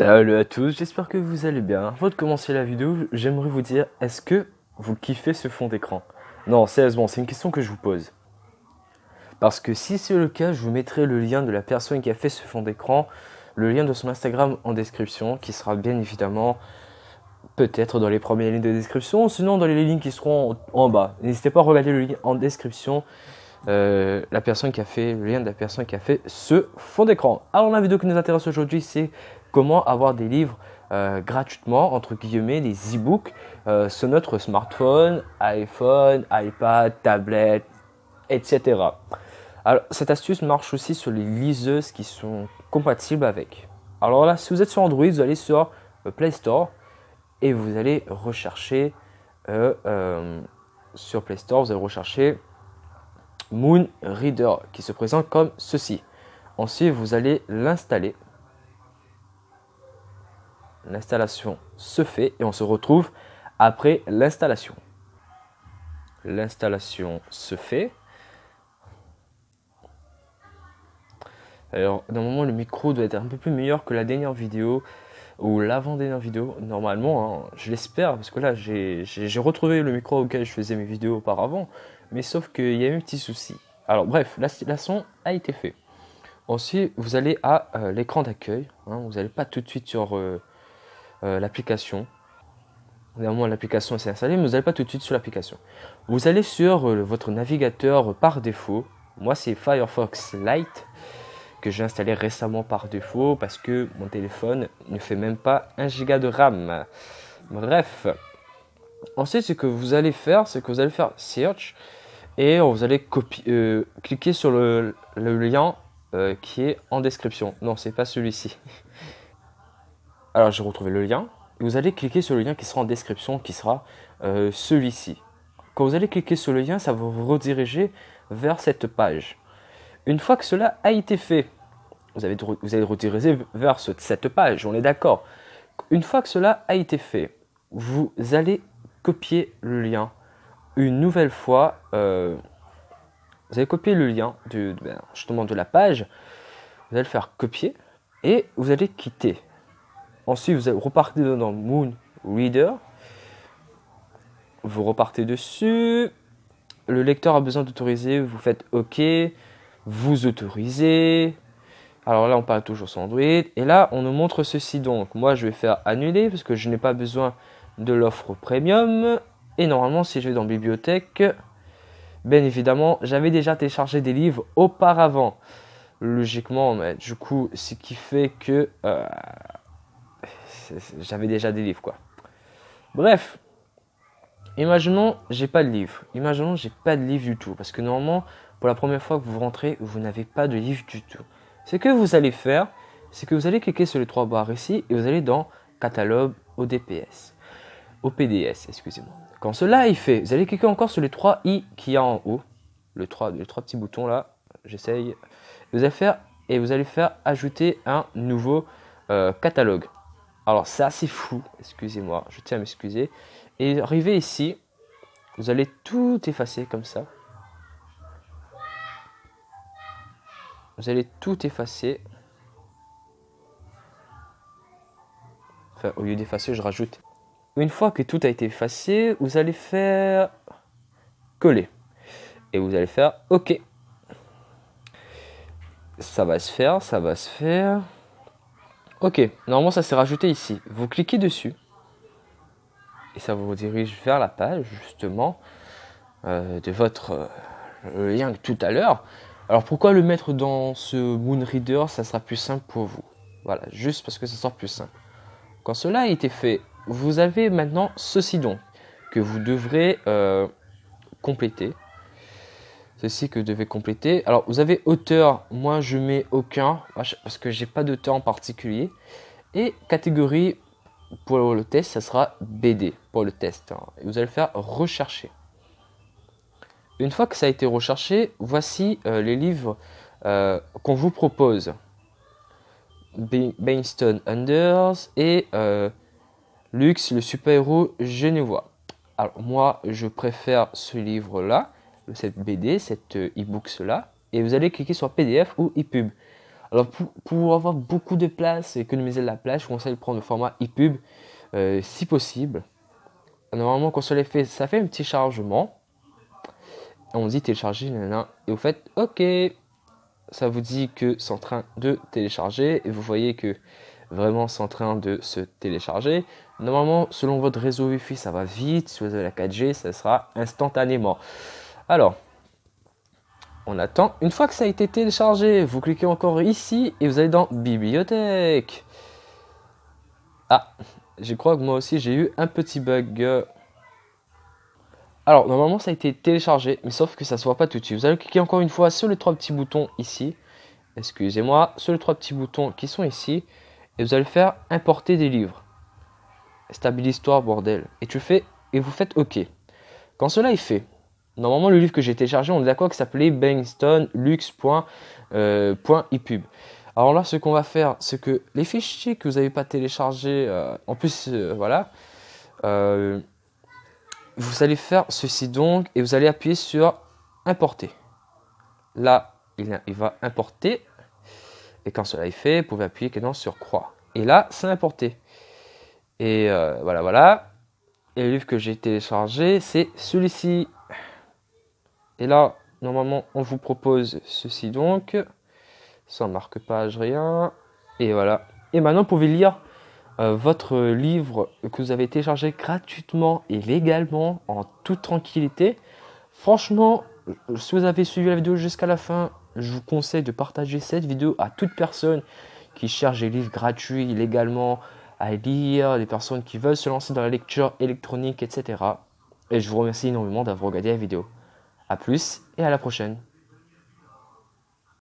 Salut à tous, j'espère que vous allez bien. Avant de commencer la vidéo, j'aimerais vous dire, est-ce que vous kiffez ce fond d'écran? Non, sérieusement, c'est une question que je vous pose. Parce que si c'est le cas, je vous mettrai le lien de la personne qui a fait ce fond d'écran, le lien de son Instagram en description, qui sera bien évidemment peut-être dans les premières lignes de description, sinon dans les lignes qui seront en bas. N'hésitez pas à regarder le lien en description, euh, la personne qui a fait, le lien de la personne qui a fait ce fond d'écran. Alors la vidéo qui nous intéresse aujourd'hui, c'est comment avoir des livres euh, gratuitement, entre guillemets, des e-books euh, sur notre smartphone, iPhone, iPad, tablette, etc. Alors, cette astuce marche aussi sur les liseuses qui sont compatibles avec. Alors là, si vous êtes sur Android, vous allez sur Play Store et vous allez rechercher sur Play Store, vous allez rechercher Moon Reader qui se présente comme ceci. Ensuite, vous allez l'installer l'installation se fait et on se retrouve après l'installation. L'installation se fait. Alors, normalement, le micro doit être un peu plus meilleur que la dernière vidéo ou l'avant-dernière vidéo. Normalement, hein, je l'espère, parce que là, j'ai retrouvé le micro auquel je faisais mes vidéos auparavant. Mais sauf qu'il y a eu un petit souci. Alors, bref, l'installation a été fait. Ensuite, vous allez à euh, l'écran d'accueil. Hein. vous n'allez pas tout de suite sur euh, euh, l'application. Néanmoins, l'application s'est installée, mais vous n'allez pas tout de suite sur l'application. Vous allez sur votre navigateur par défaut. Moi, c'est Firefox Lite que j'ai installé récemment par défaut parce que mon téléphone ne fait même pas 1 giga de RAM. Bref. Ensuite, ce que vous allez faire, c'est que vous allez faire Search et vous allez euh, cliquer sur le, lien qui est en description. Non, c'est pas celui-ci. Alors, j'ai retrouvé le lien. Vous allez cliquer sur le lien qui sera en description, qui sera euh, celui-ci. Quand vous allez cliquer sur le lien, ça va vous rediriger vers cette page. Une fois que cela a été fait, vous, avez, vous allez rediriger vers cette page, on est d'accord. Une fois que cela a été fait, vous allez copier le lien une nouvelle fois. Euh, vous allez copier le lien ben, justement de la page. Vous allez le faire copier et vous allez quitter. Ensuite, vous repartez dans Moon Reader. Vous repartez dessus. Le lecteur a besoin d'autoriser. Vous faites OK. Vous autorisez. Alors là, on parle toujours sur Android. Et là, on nous montre ceci. Donc, moi, je vais faire annuler parce que je n'ai pas besoin de l'offre premium. Et normalement, si je vais dans bibliothèque, bien évidemment, j'avais déjà téléchargé des livres auparavant. Logiquement, mais du coup, ce qui fait que euh, j'avais déjà des livres quoi. Bref, imaginons j'ai pas de livre. Imaginons j'ai pas de livre du tout parce que normalement pour la première fois que vous rentrez, vous n'avez pas de livre du tout. Ce que vous allez faire, c'est que vous allez cliquer sur les trois barres ici et vous allez dans catalogue ODPS. OPDS, excusez-moi. Quand cela est fait, vous allez cliquer encore sur les trois i qui y a en haut, le les trois petits boutons là. J'essaye. Vous allez faire et vous allez faire ajouter un nouveau euh, catalogue. Alors c'est assez fou, excusez-moi, je tiens à m'excuser. Et arrivé ici, vous allez tout effacer comme ça. Vous allez tout effacer. Enfin, au lieu d'effacer, je rajoute. Une fois que tout a été effacé, vous allez faire coller. Et vous allez faire OK. Ça va se faire, ça va se faire. Ok, normalement ça s'est rajouté ici. Vous cliquez dessus et ça vous dirige vers la page justement euh, de votre euh, lien tout à l'heure. Alors pourquoi le mettre dans ce Moon Reader? Ça sera plus simple pour vous. Voilà, juste parce que ça sera plus simple. Quand cela a été fait, vous avez maintenant ceci donc que vous devrez euh, compléter. Ceci que vous devez compléter. Alors, vous avez auteur. Moi, je mets aucun parce que j'ai pas d'auteur en particulier. Et catégorie pour le test, ça sera BD pour le test. Hein. Et vous allez faire rechercher. Une fois que ça a été recherché, voici euh, les livres euh, qu'on vous propose. Bainstone Unders et Lux, le super-héros genevois. Alors moi, je préfère ce livre-là cette BD, cette e-books là, et vous allez cliquer sur PDF ou EPUB. Alors pour, avoir beaucoup de place et économiser de la place, je conseille de prendre le format EPUB euh, si possible. Normalement quand cela fait, ça fait un petit chargement. On dit télécharger, et vous faites OK. Ça vous dit que c'est en train de télécharger et vous voyez que vraiment c'est en train de se télécharger. Normalement, selon votre réseau Wi-Fi, ça va vite. Si vous avez la 4G, ça sera instantanément. Alors, on attend. Une fois que ça a été téléchargé, vous cliquez encore ici et vous allez dans Bibliothèque. Ah, je crois que moi aussi j'ai eu un petit bug. Alors, normalement ça a été téléchargé, mais sauf que ça se voit pas tout de suite. Vous allez cliquer encore une fois sur les trois petits boutons ici. Excusez-moi, sur les trois petits boutons qui sont ici. Et vous allez faire importer des livres. Stabilise-toi, bordel. Et tu fais, et vous faites OK. Quand cela est fait, Normalement, le livre que j'ai téléchargé, on est d'accord que s'appelait bangstonlux.epub. Euh, Alors là, ce qu'on va faire, c'est que les fichiers que vous n'avez pas téléchargés, euh, en plus, euh, voilà, vous allez faire ceci donc, et vous allez appuyer sur importer. Là, il, il va importer, et quand cela est fait, vous pouvez appuyer sur croix. Et là, c'est importé. Et voilà, voilà. Et le livre que j'ai téléchargé, c'est celui-ci. Et là, normalement, on vous propose ceci donc. Sans marque-page, rien. Et voilà. Et maintenant, vous pouvez lire euh, votre livre que vous avez téléchargé gratuitement et légalement, en toute tranquillité. Franchement, si vous avez suivi la vidéo jusqu'à la fin, je vous conseille de partager cette vidéo à toute personne qui cherche des livres gratuits légalement à lire, des personnes qui veulent se lancer dans la lecture électronique, etc. Et je vous remercie énormément d'avoir regardé la vidéo. A plus et à la prochaine.